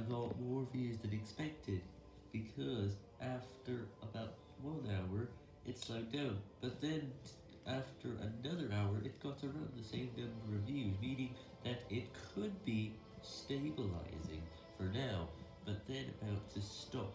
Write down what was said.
I got more views than expected, because after about one hour, it slowed down, but then after another hour, it got around the same number of views, meaning that it could be stabilizing for now, but then about to stop.